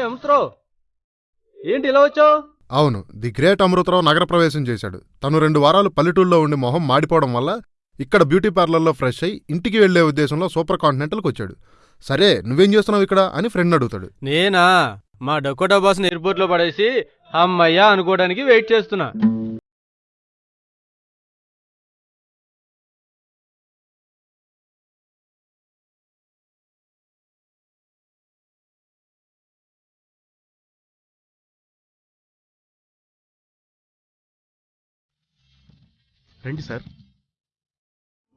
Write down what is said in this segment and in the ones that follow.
అమృతరావు ఏంటి ఇలా వచ్చావు? అవును ది గ్రేట్ అమృతరావు నగర ప్రవేశం చేశాడు. తను రెండు వారాలు పల్లెటూళ్ళలో ఉండి మొహం మాడిపోవడం వల్ల ఇక్కడ బ్యూటీ పార్లర్లో ఫ్రెష్ అయి ఇంటికి వెళ్ళే ఉద్దేశంలో సూపర్ కాంటినెంటల్కి వచ్చాడు. సరే నువ్వేం చేస్తున్నావు ఇక్కడ అని ఫ్రెండ్ అడుగుతాడు. నేనా? మా డకోటా బాస్ని ఎయిర్పోర్ట్లో పడేసి అమ్మయ్యా అనుకోవడానికి వెయిట్ చేస్తున్నా. రండి సార్.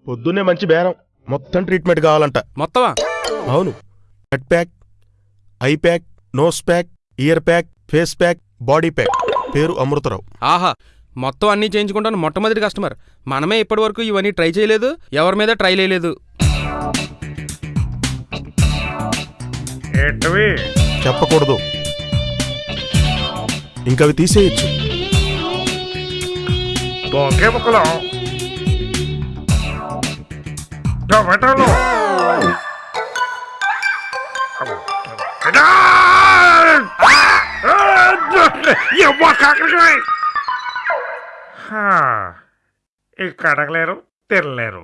పొద్దున్నే మంచి బేరం. మొత్తం ట్రీట్మెంట్ కావాలంట. మొత్తమా? అవును. Head pack eye pack nose pack ear pack face pack body pack. పేరు అమృతరావు. ఆహా మొత్తం అన్నీ చేయించుకుంటాను మొట్టమొదటి కస్టమర్. మనమే ఇప్పటివరకు ఇవన్నీ ట్రై చేయలేదు ఎవరి మీద ట్రై చేయలేదు. ఏంటవి? చెప్పకూడదు. ఇంకవి తీసేయచ్చు. దోకే ముక్కలు టమాటాలు ఎవ్వ కాకరకాయ? హా, ఇక్కడ అడగలేరు తినలేరు.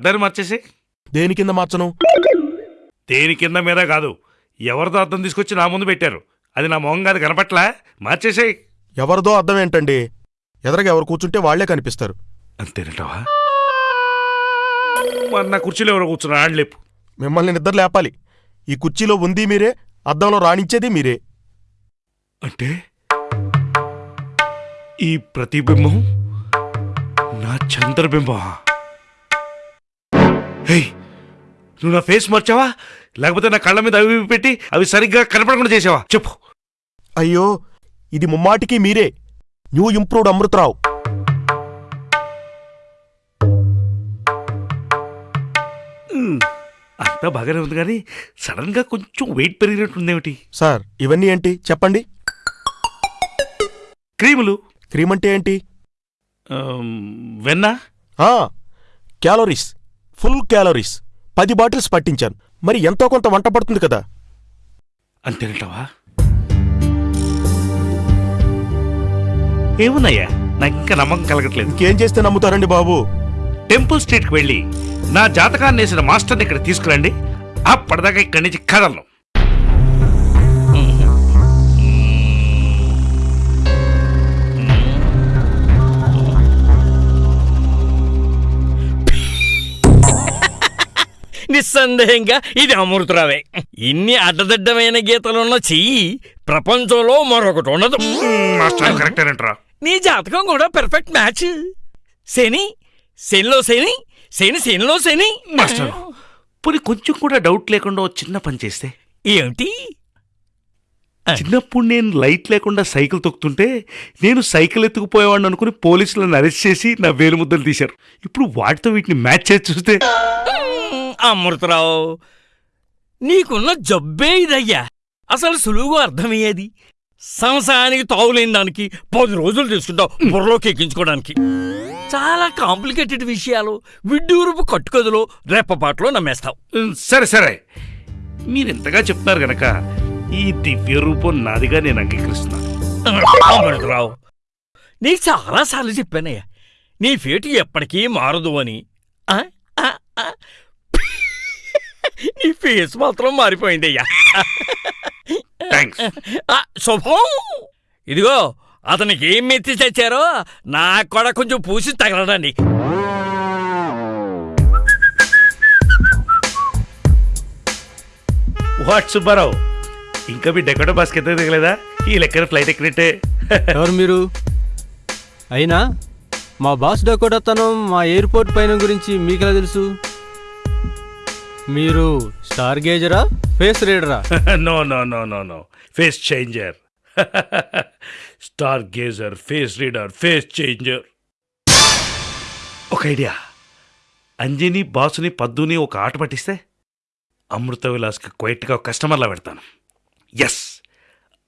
అద్దాన్ని మార్చేసి. దేని కింద మార్చను? దేని కింద మీద కాదు. ఎవరితో అద్దం తీసుకొచ్చి నా ముందు పెట్టారు. అది నా మొహం కాదు కనపట్లా? మార్చేసేయ్. ఎవరిదో అర్థం ఏంటండి? ఎదరగా ఎవరు కూర్చుంటే వాళ్ళే కనిపిస్తారు. అంతేనంటావా? మరి నా కుర్చీలో ఎవరో కూర్చున్నా ఆడలేపు మిమ్మల్ని నిద్ర లేపాలి. ఈ కుర్చీలో ఉంది మీరే అద్దంలో రాణించేది మీరే. అంటే ఈ ప్రతిబింబం నా చంద్రబింబం నువ్వు నా ఫేస్ మార్చావా? లేకపోతే నా కళ్ళ మీద అవి పెట్టి అవి సరిగ్గా కనపడకుండా చేసావా? చెప్పు. అయ్యో ఇది ముమ్మాటికి మీరే. New improved Amrutha Rao. అంతా బాగానే ఉంది కానీ సడన్గా కొంచెం వెయిట్ పెరిగినట్టుందేమిటి? సార్ ఇవన్నీ ఏంటి? చెప్పండి. క్రీములు. క్రీమ్ అంటే ఏంటి? వెన్న. క్యాలరీస్. Full calories. పది బాటిల్స్ పట్టించాను. మరి ఎంతో కొంత వంట పడుతుంది కదా. అంతేనంటావా ఏమున్నాయా నాకు ఇంకా నమ్మకం కలగట్లేదు. ఇంకేం చేస్తే నమ్ముతారండి బాబు? టెంపుల్ స్ట్రీట్కి వెళ్ళి నా జాతకాన్ని వేసిన మాస్టర్ని ఇక్కడ తీసుకురండి. అప్పటిదాకా ఇక్కడి నుంచి కదలను. నిస్సందేహంగా ఇది అమృతరావే. ఇన్ని అడ్డదిడ్డమైన గీతలున్న చెయ్యి ప్రపంచంలో మరొకటి ఉండదు. మాస్టర్ కరెక్టేనంటరా నీ జాతకం కూడా పెర్ఫెక్ట్ మ్యాచ్ శని శనిలో శని శని శనిలో శని. మాస్టర్. పోనీ కొంచెం కూడా డౌట్ లేకుండా ఓ చిన్న పని చేస్తే? ఏమిటి? చిన్నప్పుడు నేను లైట్ లేకుండా సైకిల్ తొక్కుతుంటే నేను సైకిల్ ఎత్తుకుపోయేవాడిని అనుకుని పోలీసులను అరెస్ట్ చేసి నా వేలు ముద్దలు తీశారు. ఇప్పుడు వాటితో వీటిని మ్యాచ్ చేసి చూస్తే? అమృతరావు. నీకున్న జబ్బే ఇదయ్యా. అసలు సులువుగా అర్థమయ్యేది? సంవత్సరానికి తావులేని దానికి పది రోజులు తీసుకుంటావు బుర్రలోకి ఎక్కించుకోవడానికి. చాలా కాంప్లికేటెడ్ విషయాలు. విడ్డూరుపు కట్టుకదులో రెప్పపాట్లో నమ్మేస్తావు. సరే సరే. మీరు ఎంతగా చెప్తున్నారు గనక ఈ దివ్య రూపం నాదిగా నేను అంగీకరిస్తున్నాను. అమృతరావు నీకు చాలాసార్లు చెప్పానయ్యా. నీ ఫేటు ఎప్పటికీ మారదు అని? నీ ఫేస్ మాత్రం మారిపోయిందయ్యా. థ్యాంక్స్ ఆ, శుభం. ఇదిగో అతనికి ఏం మెత్తి తెచ్చారో నాకు కూడా కొంచెం పూసి తగలడండి వాట్ సుబ్బారావు ఇంకా మీ డెకోటో బాస్కి ఎంత దిగలేదా ఈ లెక్కన ఫ్లైట్ ఎక్కినట్టే. ఎవరు మీరు? అయినా మా బాస్ డకోటతనం మా ఎయిర్పోర్ట్ పైన గురించి మీకెలా తెలుసు? మీరు స్టార్ గేజరా face రీడరా? No no no no no face changer star gazer face reader face changer ఒక ఐడియా. అంజని బాసుని పద్దుని ఒక ఆట పట్టిస్తే అమృత విలాస్కి క్వైట్గా కస్టమర్లా పెడతాను. ఎస్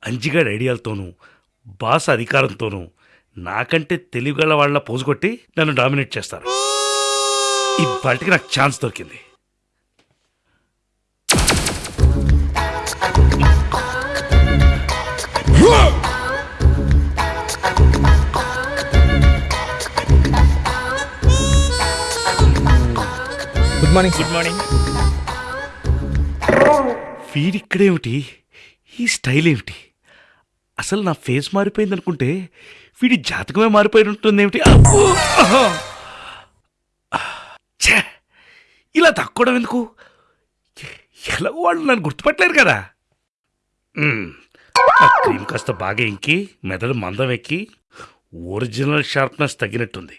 అంజిగాడి ఐడియాలతోనూ బాస్ అధికారంతోనూ నాకంటే తెలివిగల వాళ్ళ పోజుకొట్టి నన్ను డామినేట్ చేస్తారు. ఇవాటికి నాకు ఛాన్స్ దొరికింది. Good morning. Good morning. వీడిక్కడేమిటి ఈ స్టైల్ ఏమిటి అసలు నా ఫేస్ మారిపోయింది అనుకుంటే వీడి జాతకమే మారిపోయి ఉంటుంది ఏమిటి! ఇలా తక్కువడం ఎందుకు? ఎలా వాళ్ళు నన్ను గుర్తుపట్టలేరు కదా. ఆ క్రీమ్ కాస్త బాగా ఇంకి మెదడు మందం ఎక్కి ఒరిజినల్ షార్ప్నెస్ తగ్గినట్టుంది.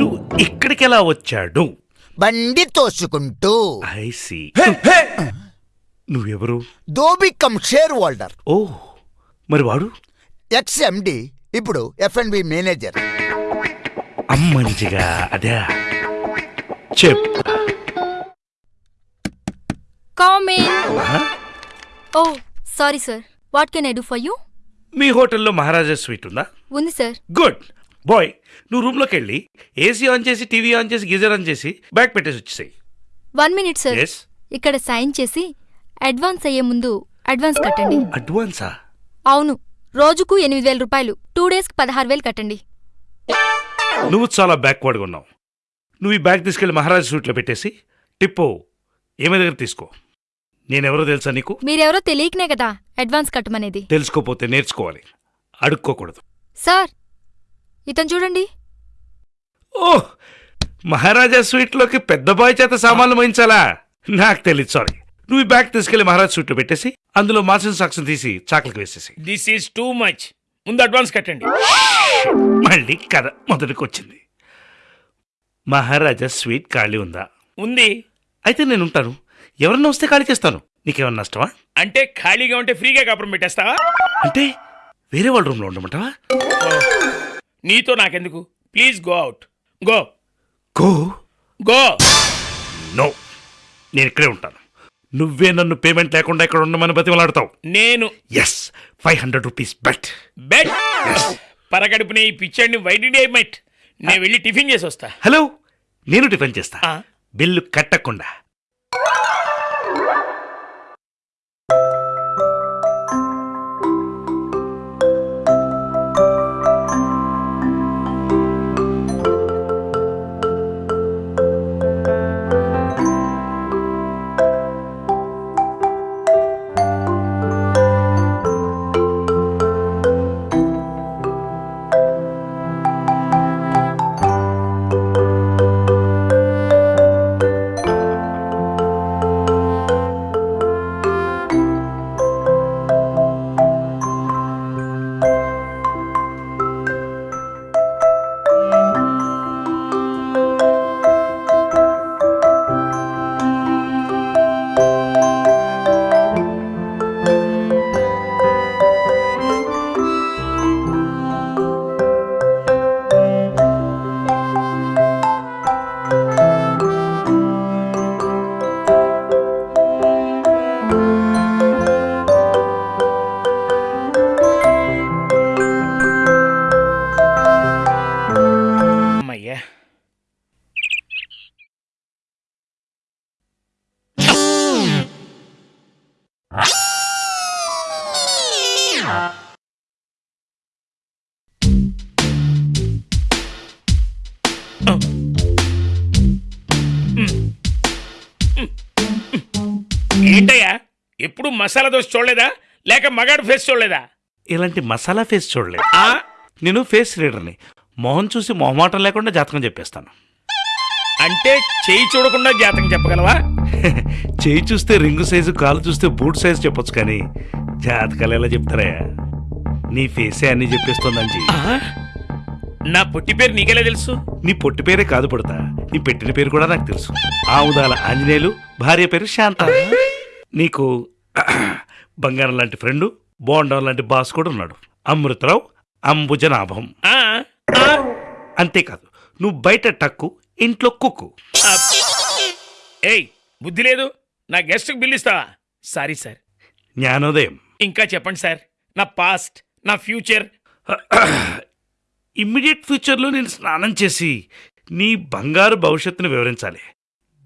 వీడు ఇక్కడికి ఎలా వచ్చాడు? బండి తోసుకుంటూ. I see. నువ్వెవరు? దోబికం షేర్ హోల్డర్. ఓ మరి వాడు? ఎక్స్ ఎండి ఇప్పుడు ఎఫ్ఎన్బి మేనేజర్. అమ్మంచిగా అదే. చెప్. ఆ? Oh, sorry, sir. What can I do for you? మీ హోటల్లో మహారాజా స్వీట్ ఉందా? ఉంది సార్ గుడ్. బాయ్ నువ్వు రూమ్లోకి వెళ్ళి ఏసీ ఆన్ చేసి టీవీ ఆన్ చేసి గీజర్ ఆన్ చేసి బ్యాగ్ పెట్టేసి వచ్చేసాయి. వన్ మినిట్ సార్ ఎస్ ఇక్కడ సైన్ చేసి అడ్వాన్స్ అయ్యే ముందు అడ్వాన్స్ కట్టండి. అడ్వాన్సా అవును. రోజుకు ఎనిమిది వేల రూపాయలు. టూ డేస్కి పదహారు వేలు కట్టండి. నువ్వు చాలా బ్యాక్వర్డ్గా ఉన్నావు నువ్వు ఈ బ్యాగ్ తీసుకెళ్ళి మహారాజా స్వీట్లో పెట్టేసి టిప్పు ఏమే దగ్గర తీసుకో. నేనెవరో తెలుసా నీకు? మీరెవరో తెలియకనే కదా అడ్వాన్స్ కట్టమనేది. తెలుసుకోపోతే నేర్చుకోవాలి. అడుక్కోకూడదు. సార్ ఇతను చూడండి. ఓ మహారాజా స్వీట్లోకి పెద్ద బాయ్ చేత సామాన్లు మోయించాలా? నాకు తెలియదు సారీ. నువ్వు ఈ బ్యాగ్ తీసుకెళ్ళి మహారాజ్ స్వీట్లో పెట్టేసి అందులో మాసిన సాక్ష్యం తీసి చాకలికి వేసేసి. దిస్ ఈజ్ టూ మచ్ ముందు అడ్వాన్స్ కట్టండి. మళ్ళీ కథ మొదటికి వచ్చింది మహారాజా స్వీట్ ఖాళీ ఉందా? ఉంది. అయితే నేను ఉంటాను ఎవరన్నా వస్తే ఖాళీ చేస్తాను? నీకేమన్నా నష్టమా? అంటే ఖాళీగా ఉంటే ఫ్రీగా కాపురం పెట్టేస్తావా? అంటే వేరే వాళ్ళ రూమ్లో ఉండమంటావా? నీతో నాకెందుకు? Please go out go go go no నేను ఇక్కడే ఉంటాను. నువ్వే నన్ను పేమెంట్ లేకుండా ఇక్కడ ఉండమని బతిమలాడతావు. నేను yes five hundred rupees bet bed పరగడుపునే ఈ పిక్చర్ని వైడి మెట్ నేను వెళ్ళి టిఫిన్ చేసి వస్తా. హలో నేను టిఫిన్ చేస్తా. బిల్లు కట్టకుండా. ఎప్పుడు మసాలా దోశ చూడలేదా? లేక మగాడు ఫేస్ చూడలేదా? ఇలాంటి మసాలా ఫేస్ చూడలేదు. ఆ? నేను ఫేస్ రీడర్ని మొహం చూసి మొహమాటం లేకుండా జాతకం చెప్పేస్తాను. అంటే చేయి చూడకుండా జాతకం చెప్పగలవా? చేయి చూస్తే రింగు సైజు కాలు చూస్తే బూట్ సైజు చెప్పొచ్చు కానీ జాతకాలు ఎలా చెప్తారయ్యా నీ ఫేసే అన్ని చెప్పేస్తుంది అంజీ ఆ? నా పుట్టి పేరు నీకెలా తెలుసు? నీ పొట్టి పేరే కాదు పడతా. నీ పెట్టిన పేరు కూడా నాకు తెలుసు. ఆముదాల ఆంజనేయులు భార్య పేరు శాంత. నీకు బంగారం లాంటి ఫ్రెండు బోండం లాంటి బాస్ కూడా ఉన్నాడు. అమృతరావు అంబుజనాభం. అంతేకాదు నువ్వు బయట టక్కు ఇంట్లో కుక్కు. ఏయ్ బుద్ధి లేదు. నా గెస్ట్కి బిల్ ఇస్తావా? Sorry sir. జ్ఞానోదయం. ఇంకా చెప్పండి సార్. నా పాస్ట్ నా ఫ్యూచర్. ఇమ్మీడియట్ ఫ్యూచర్లో నేను స్నానం చేసి నీ బంగారు భవిష్యత్తును వివరించాలి.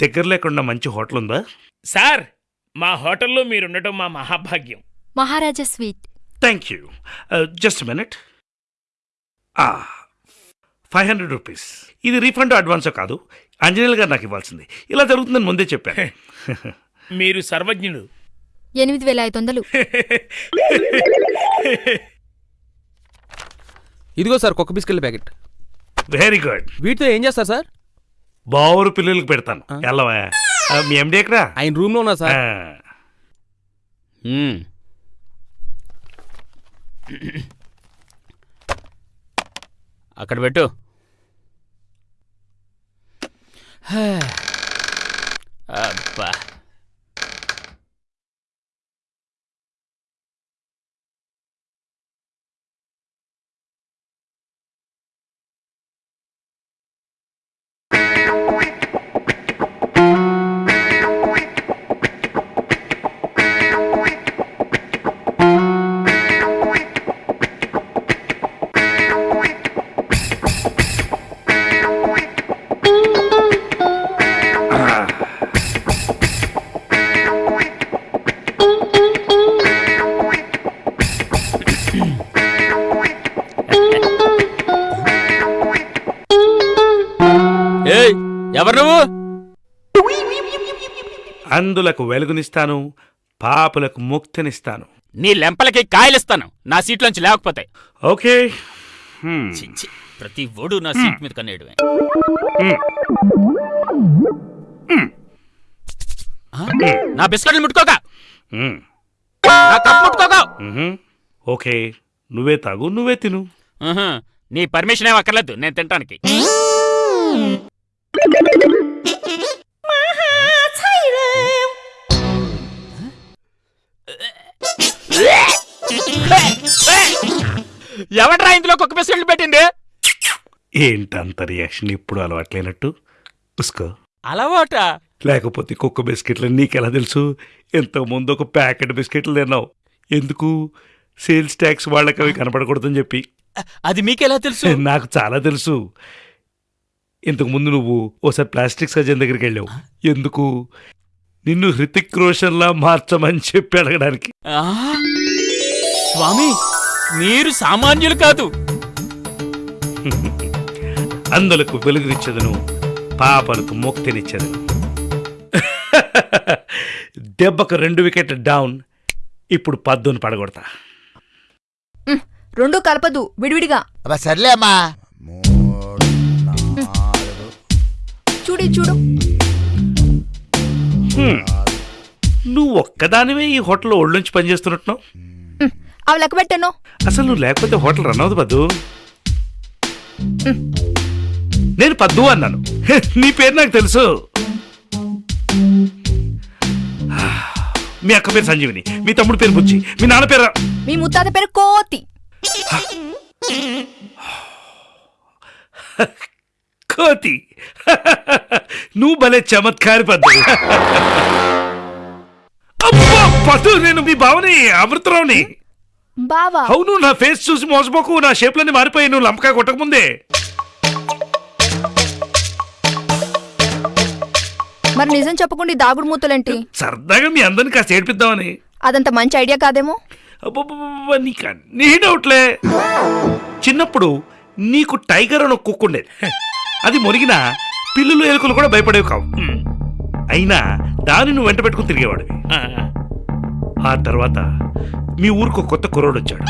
దగ్గర లేకుండా మంచి హోటల్ ఉందా? సార్ మా హోటల్లో మీరుండటం మా మహాభాగ్యం. Maharaja suite. Thank you. Just minute five hundred rupees. ఇది రీఫండ్ అడ్వాన్స్ కాదు. అంజనీల్ గారు నాకు ఇవ్వాల్సింది. ఇలా జరుగుతుందని ముందే చెప్పాను. మీరు సర్వజ్ఞుడు ఎనిమిది వేల ఐదు వందలు. ఇదిగో సార్ కుక్క బిస్కెట్ ప్యాకెట్. వెరీ గుడ్ వీటితో ఏం చేస్తారు సార్? బావురు పిల్లలకి పెడతాను. ఎల్లవా? మీ ఎండి ఎక్కడా? ఆయన రూమ్లో ఉన్నా సార్. మ్మ్. అక్కడ పెట్టు. అబ్బా. అందులకు వెలుగునిస్తాను పాపులకు ముక్తినిస్తాను. నీ లెంపలకి కాయలిస్తాను నా సీట్లోంచి లేకపోతే ఓకే. హ్మ్. ఛీ, ఛీ, ప్రతి ఓడు నా సీట్ మీద కన్నేయడమే. ఆ? నా బిస్కెట్లు హ్మ్. నా ముట్టుకోక. మ్హూ. ఓకే. నువ్వే తాగు నువ్వే తిను. ఆహా, నీ పర్మిషన్ ఏం అక్కర్లేదు నేను తినటానికి ఎవడ్రా ఇందులో కుక్క బిస్కెట్లు పెట్టింది? ఏంటంత రియాక్షన్ ఇప్పుడు అలవాట్లేనట్టు. ఉసుకో. అలవాట? లేకపోతే కుక్క బిస్కెట్లు నీకెలా తెలుసు? ముందు ఒక ప్యాకెట్ బిస్కెట్లు తిన్నావు. ఎందుకు? సేల్స్ ట్యాక్స్ వాళ్ళకి అవి కనపడకూడదని చెప్పి. అది మీకెలా తెలుసు? నాకు చాలా తెలుసు. ఇంతకు ముందు నువ్వు ఓసారి ప్లాస్టిక్ సర్జన్ దగ్గరికి వెళ్ళావు. ఎందుకు? నిన్ను హృతిక్ రోషన్లా మార్చమని చెప్పి అడగడానికి? స్వామి! మీరు సామాన్యులు కాదు. అందులకు వెలుగునిచ్చదను పాపలకు ముక్తినిచ్చదను. దెబ్బకు రెండు వికెట్ డౌన్ ఇప్పుడు పద్దును పడగొడతా. రెండు కలపదు విడివిడిగా. అబ్బా సర్లే అమ్మా. మూడు నాలుగు చూడు. చూడు. నువ్వు ఒక్కదానివే ఈ హోటల్లో ఒళ్ళుంచి పనిచేస్తున్నట్టున్నావు? అవి లెక్క పెట్టాను. అసలు నువ్వు లేకపోతే హోటల్ రన్ అవుతుంది పద్దు. నేను పద్దు అన్నాను. నీ పేరు నాకు తెలుసు. మీ అక్క పేరు సంజీవిని మీ తమ్ముడు పేరు బుచ్చి మీ నాన్న పేరు మీ ముత్తాత పేరు కోతి. కోతి. నువ్వు భలే చమత్కారి పద్దు. అబ్బా, పద్దు నేను మీ భావని అమృతరావుని. బావా. అవును నా ఫేస్ చూసి మోసపోకు. నా షేప్లన్నీ మారిపోయి నువ్వు లంపకాయ కొట్టకముందే మరి నిజం చెప్పకుండా ఈ దాగుడు మూతలేంటి? సరదాగా మీ అందరిని కాస్త ఏడిపిద్దామని. అదంత మంచి ఐడియా కాదేమో? అబ్బబ్బబ్బబ్బ, నీకు అన్నీ డౌట్లే. చిన్నప్పుడు నీకు టైగర్ అని ఒక కుక్క ఉండేది. అది మురిగిన పిల్లులు ఎలుకలు కూడా భయపడేవి కావు. అయినా దాన్ని నువ్వు వెంట పెట్టుకుని తిరిగేవాడివి. ఆ, తర్వాత మీ ఊరికి ఒక కొత్త కుర్రోడు వచ్చాడు.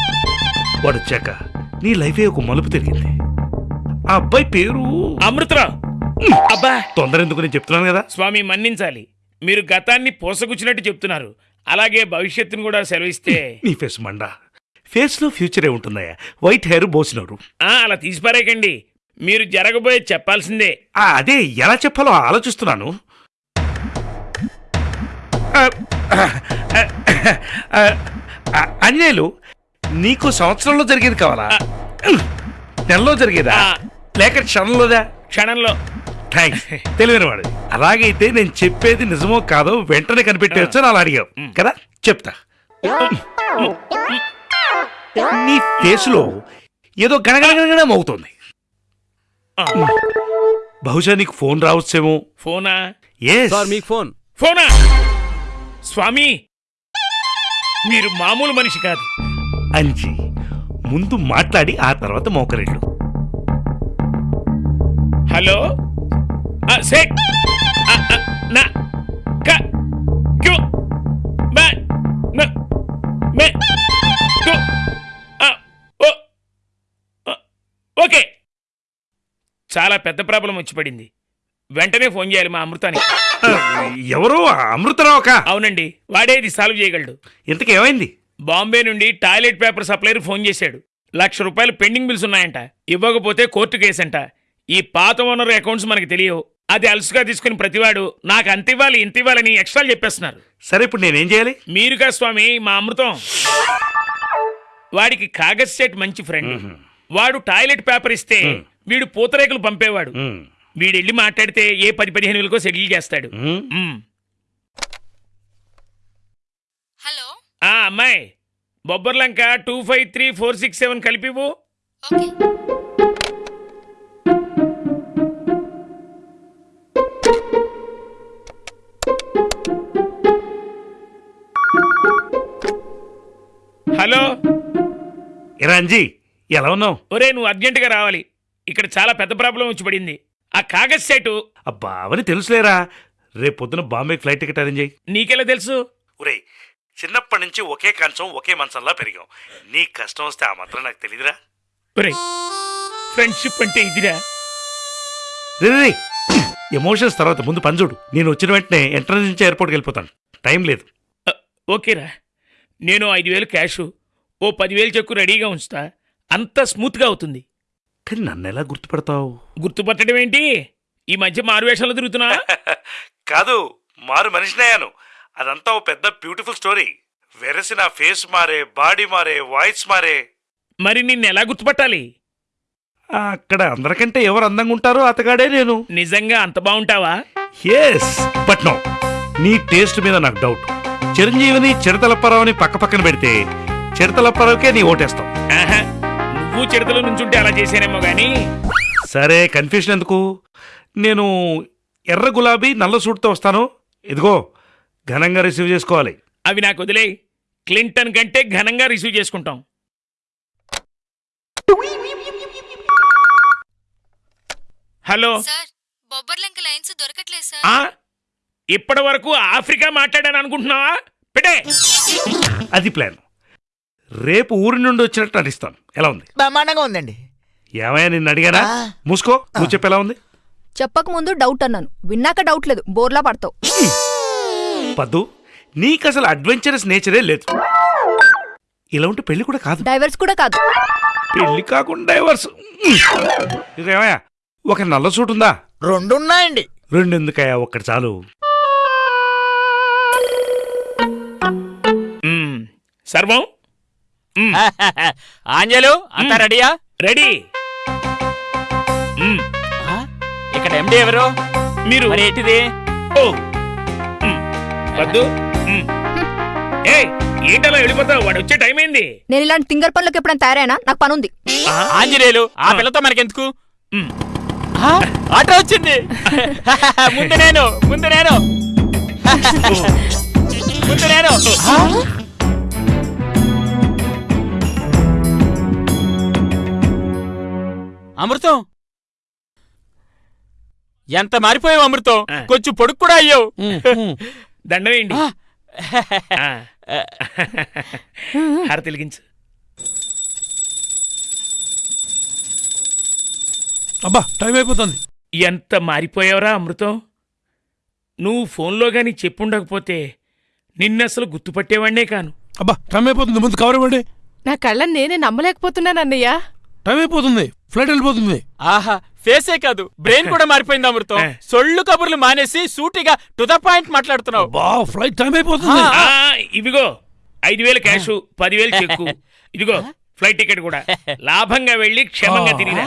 వాడు వచ్చాక నీ లైఫే ఒక మలుపు తిరిగింది. ఆ అబ్బాయి పేరు అమృతరావు అబ్బా. తొందర ఎందుకు నేను చెప్తున్నాను కదా? స్వామి మన్నించాలి. మీరు గతాన్ని పోసగుచ్చినట్టు చెప్తున్నారు. అలాగే భవిష్యత్తును కూడా సెలవిస్తే. నీ ఫేస్ మండా. ఫేస్లో ఫ్యూచరే ఉంటుందయ్యా. వైట్ హెయిర్ బోసినోరు ఆ, అలా తీసిపారేకండి మీరు జరగబోయే చెప్పాల్సిందే. ఆ, అదే ఎలా చెప్పాలో ఆలోచిస్తున్నాను. అంజనేయులు నీకు సంవత్సరంలో జరిగేది కావాలా? నెలలో జరిగేదా? ఆ. లేక క్షణంలోదా? క్షణంలో. థ్యాంక్స్ తెలివైన వాడు అలాగైతే నేను చెప్పేది నిజమో కాదో వెంటనే కనిపెట్టేయచ్చు అని అలా అడిగావు. కదా? చెప్తా. నీ ఫేస్లో ఏదో గణగణగణగణం అవుతుంది బహుశా నీకు ఫోన్ రావచ్చేమో. ఫోనా? ఎస్ సార్ మీకు ఫోన్. ఫోనా? స్వామి మీరు మామూలు మనిషి కాదు. అంచి ముందు మాట్లాడి ఆ తర్వాత మోకరిళ్ళు హలో? ఆ, సేట్. ఆ, ఆ, నా క క్యూ బా న మే కు ఆ, ఓ ఆ, ఓకే. చాలా పెద్ద ప్రాబ్లం వచ్చి పడింది. వెంటనే ఫోన్ చేయాలి మా అమృతానికి. ఎవరు? అమృతరావు ఒక అవునండి వాడే ఇది సాల్వ్ చేయగలడు. ఇంతకు ఏమైంది? బాంబే నుండి టాయిలెట్ పేపర్ సప్లైర్ ఫోన్ చేశాడు. లక్ష రూపాయలు పెండింగ్ బిల్స్ ఉన్నాయంట. ఇవ్వకపోతే కోర్టు కేసంట. ఈ పాత ఓనర్ అకౌంట్స్ మనకి తెలియవు. అది అలసుగా తీసుకుని ప్రతివాడు నాకు అంత ఇవ్వాలి ఇంత ఇవ్వాలని ఎక్స్ట్రా చెప్పేస్తున్నారు. సరే ఇప్పుడు నేనేం చేయాలి? మీరుగా స్వామి మా అమృతం? వాడికి కాగజ్ సెట్ మంచి ఫ్రెండ్. వాడు టాయిలెట్ పేపర్ ఇస్తే వీడు పూతరేకులు పంపేవాడు. వీడెళ్ళి మాట్లాడితే ఏ పది పదిహేను వేలకో సెటిల్ చేస్తాడు. మ్. హలో. ఆ అమ్మాయి. Bobbarlanka two five three four six seven కలిపివు okay. Hello. ఎరా అంజీ ఎలా ఉన్నావు? ఒరే నువ్వు అర్జెంటుగా రావాలి. ఇక్కడ చాలా పెద్ద ప్రాబ్లం వచ్చి పడింది. ఆ కాగజ్ సెట్. అబ్బా అవని తెలుసులేరా. రేపు పొద్దున బాంబే ఫ్లైట్ టికెట్ అరేంజ్ చేయి. నీకెలా తెలుసు? ఒరేయ్ చిన్నప్పటి నుంచి ఒకే కంచం ఒకే మంచంలా పెరిగాం. నీ కష్టం వస్తే ఆ మాత్రం నాకు తెలియదురా ఒరే ఫ్రెండ్షిప్ అంటే ఇదిరా. రే ఎమోషన్స్ తర్వాత ముందు పని చూడు. నేను వచ్చిన వెంటనే ఎంట్రన్స్ నుంచి ఎయిర్పోర్ట్కి వెళ్ళిపోతాను. టైం లేదు. ఓకేరా. నేను ఐదు వేలు క్యాష్ ఓ పదివేలు చెక్కు రెడీగా ఉంచుతా. అంతా స్మూత్గా అవుతుంది. కానీ నన్ను ఎలా గుర్తుపడతావు? గుర్తుపట్టడం ఏంటి? ఈ మధ్య మారువేషాలు తిరుగుతున్నా? కాదు మారు మనిషినయ్యాను అదంతా ఓ పెద్ద బ్యూటిఫుల్ స్టోరీ. వెరసి నా ఫేస్ మారే బాడీ మారే వాయిస్ మారే. మరి నిన్ను ఎలా గుర్తుపట్టాలి? అక్కడ అందరికంటే ఎవరు అందంగా ఉంటారో అతగాడే నేను. నిజంగా అంత బాగుంటావా? ఎస్ బట్ నో నీ టేస్ట్ మీద నాకు డౌట్ చిరంజీవిని చిరతలప్పారావుని పక్క పక్కన పెడితే చిరతలప్పారావుకే నీ ఓటేస్తావు ఆహా, నువ్వు చిడతలో నుంచుంటే అలా చేశానేమో గానీ. సరే కన్ఫ్యూషన్ ఎందుకు? నేను ఎర్ర గులాబీ నల్ల సూట్తో వస్తాను. ఇదిగో ఘనంగా రిసీవ్ చేసుకోవాలి. అవి నాకు వదిలే. క్లింటన్ కంటే ఘనంగా రిసీవ్ చేసుకుంటాం. హలో? సార్ బొబ్బర్లంక లైన్స్ దొరకట్లేదు సార్. ఆ? ఇప్పటి వరకు ఆఫ్రికా మాట్లాడాను అనుకుంటున్నావా? పెట్టే. అది ప్లాన్. రేపు ఊరి నుండి వచ్చినట్టు నటిస్తాను. ఎలా ఉంది? బ్రహ్మాండంగా ఉందండి. ఏమయ్యా నిన్ను అడిగానా. మూసుకో నువ్వు చెప్పు ఎలా ఉంది? చెప్పక ముందు డౌట్ అన్నాను. విన్నాక డౌట్ లేదు బోర్లా పడతావు. పద్దు నీకు అసలు అడ్వెంచరస్ నేచరే లేదు. ఇలా ఉంటే పెళ్ళి కూడా కాదు. డైవర్స్ కూడా కాదు. పెళ్ళి కాకుండా డైవర్స్ ఇదేమయ్యా ఒక నల్ల సూట్ ఉందా? రెండున్నాయండి. రెండు ఎందుకయ్యా ఒక్కటి చాలు. సర్వం. ఆంజలు అంతా రెడీయా? రెడీ? ఇక్కడ ఎండి ఎవరు? మీరు. మరి ఏంటిది? ఏంటలా వెళ్ళిపోతావు. వాడు వచ్చే టైం అయింది నేను ఇలాంటి తింగర్ పనులకు ఎప్పుడైనా తయారైనా? నాకు పనుంది. ఆ? ఆంజనేయులు ఆ పిల్లతో మనకెందుకు? ఆటో వచ్చింది. ముందు నేను ముందు నేను. ముందు నేను. అమృతం? ఎంత మారిపోయావు అమృతం. కొంచెం పొడుగు కూడా అయ్యావు. దండ వేయండి ఆ. ఆ. హారతి వెలిగించు అబ్బా టైం అయిపోతుంది. ఎంత మారిపోయావురా అమృతం? నువ్వు ఫోన్లో గాని చెప్పుండకపోతే నిన్నసలు గుర్తుపట్టేవాణ్ణే కాను. అబ్బా టైం అయిపోతుంది. ముందు కవర్ ఇవ్వండి. నా కళ్ళని నేనే నమ్మలేకపోతున్నాను అన్నయ్య. టైం అయిపోతుంది ఫ్లైట్ వెళ్ళిపోతుంది. ఆహా ఫేసే కాదు బ్రెయిన్ కూడా మారిపోయింది అమృతం. సొల్లు కబుర్లు మానేసి సూటిగా టు ద పాయింట్ మాట్లాడుతున్నావు. బా ఫ్లైట్ టైం అయిపోతుంది. ఆ, ఇవిగో ఐదు వేలు క్యాష్ పదివేలు చెక్కు. ఇదిగో ఫ్లైట్ టికెట్ కూడా. లాభంగా వెళ్ళి క్షేమంగా తిరిగిరా.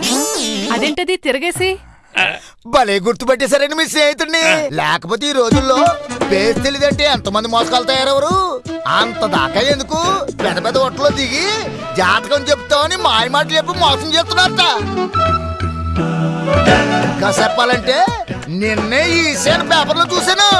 అదేంటది తిరగేసి? భలే గుర్తుపట్టేశారండి మీ స్నేహితుడిని. లేకపోతే ఈ రోజుల్లో పేరు తెలియదంటే ఎంతమంది మోసకాలు తయారెవరు? అంత దాకా ఎందుకు? పెద్ద పెద్ద హోటల్లో దిగి జాతకం చెప్తామని మాయ మాటలు చెప్పి మోసం చేస్తున్నారట. ఇంకా చెప్పాలంటే నిన్నే ఈ సేన పేపర్లో చూశాను.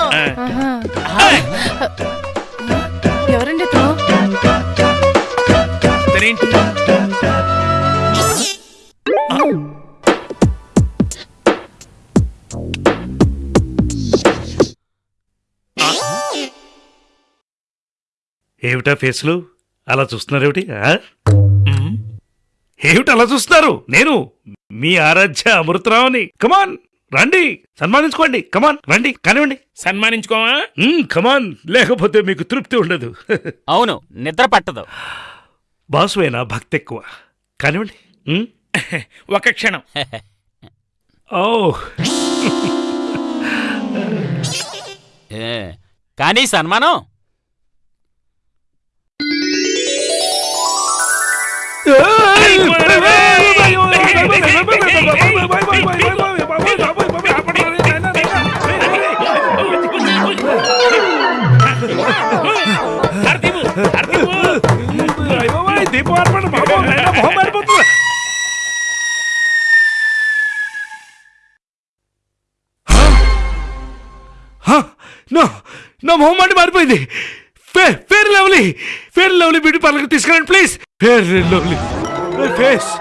ఏమిటా ఫేస్లు? అలా చూస్తున్నారేమిటి? ఏమిటి అలా చూస్తున్నారు? నేను మీ ఆరాధ్య అమృతరావుని. కమాన్ రండి. సన్మానించుకోండి. కమాన్ రండి. కానివ్వండి. సన్మానించుకోవా? మ్మ్, కమాన్ లేకపోతే మీకు తృప్తి ఉండదు. అవును నిద్ర పట్టదు. బాసువేనా భక్తి ఎక్కువ కానివ్వండి? ఒక క్షణం. ఓ. ఏ, కానీ సన్మానం? నా నా మొహం మాట మారిపోయింది fair fair lovely fair lovely beauty పార్లర్కి తీసుకెళ్ళండి ప్లీజ్ ఫేర్ లవ్లీ ఫేస్